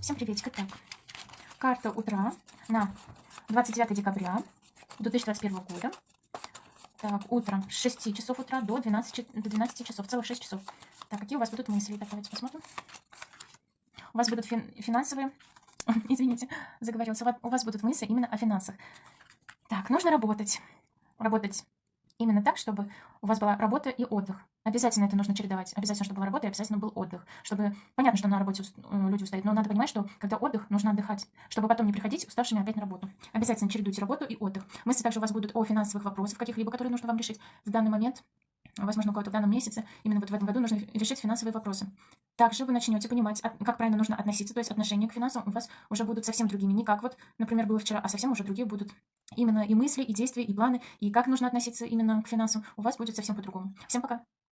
Всем приветик. Итак, карта утра на 29 декабря 2021 года. Так, утром с 6 часов утра до 12, до 12 часов, целых 6 часов. Так, какие у вас будут мысли? Так, давайте посмотрим. У вас будут фин финансовые... Извините, заговорился. У вас будут мысли именно о финансах. Так, нужно работать. Работать именно так, чтобы у вас была работа и отдых. Обязательно это нужно чередовать. Обязательно, чтобы была работа и обязательно был отдых. Чтобы понятно, что на работе э, люди устают, но надо понимать, что когда отдых, нужно отдыхать, чтобы потом не приходить уставшими опять на работу. Обязательно чередуйте работу и отдых. Мысли также у вас будут о финансовых вопросах каких-либо, которые нужно вам решить в данный момент. Возможно, у кого-то в данном месяце, именно вот в этом году нужно решить финансовые вопросы. Также вы начнете понимать, как правильно нужно относиться, то есть отношение к финансам у вас уже будут совсем другими. Не как вот, например, было вчера, а совсем уже другие будут именно и мысли, и действия, и планы, и как нужно относиться именно к финансам у вас будет совсем по-другому. Всем пока!